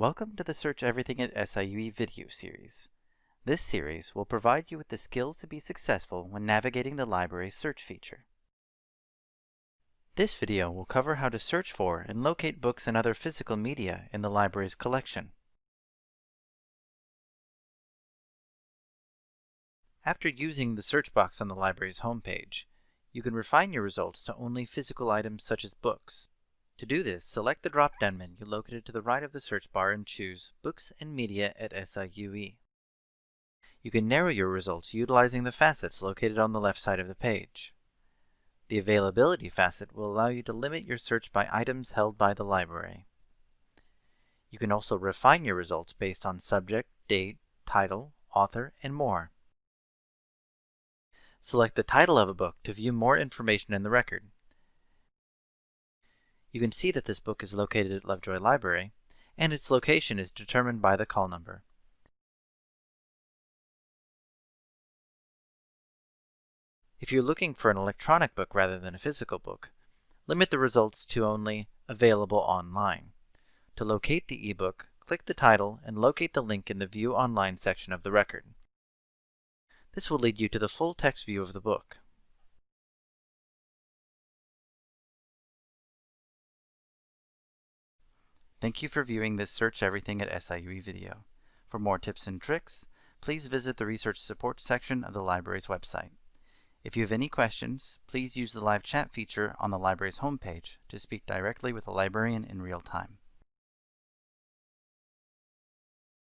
Welcome to the Search Everything at SIUE video series. This series will provide you with the skills to be successful when navigating the library's search feature. This video will cover how to search for and locate books and other physical media in the library's collection. After using the search box on the library's homepage, you can refine your results to only physical items such as books. To do this, select the drop-down menu located to the right of the search bar and choose Books and Media at SIUE. You can narrow your results utilizing the facets located on the left side of the page. The Availability facet will allow you to limit your search by items held by the library. You can also refine your results based on subject, date, title, author, and more. Select the title of a book to view more information in the record. You can see that this book is located at Lovejoy Library, and its location is determined by the call number. If you're looking for an electronic book rather than a physical book, limit the results to only Available Online. To locate the ebook, click the title and locate the link in the View Online section of the record. This will lead you to the full text view of the book. Thank you for viewing this Search Everything at SIUE video. For more tips and tricks, please visit the Research Support section of the library's website. If you have any questions, please use the live chat feature on the library's homepage to speak directly with a librarian in real time.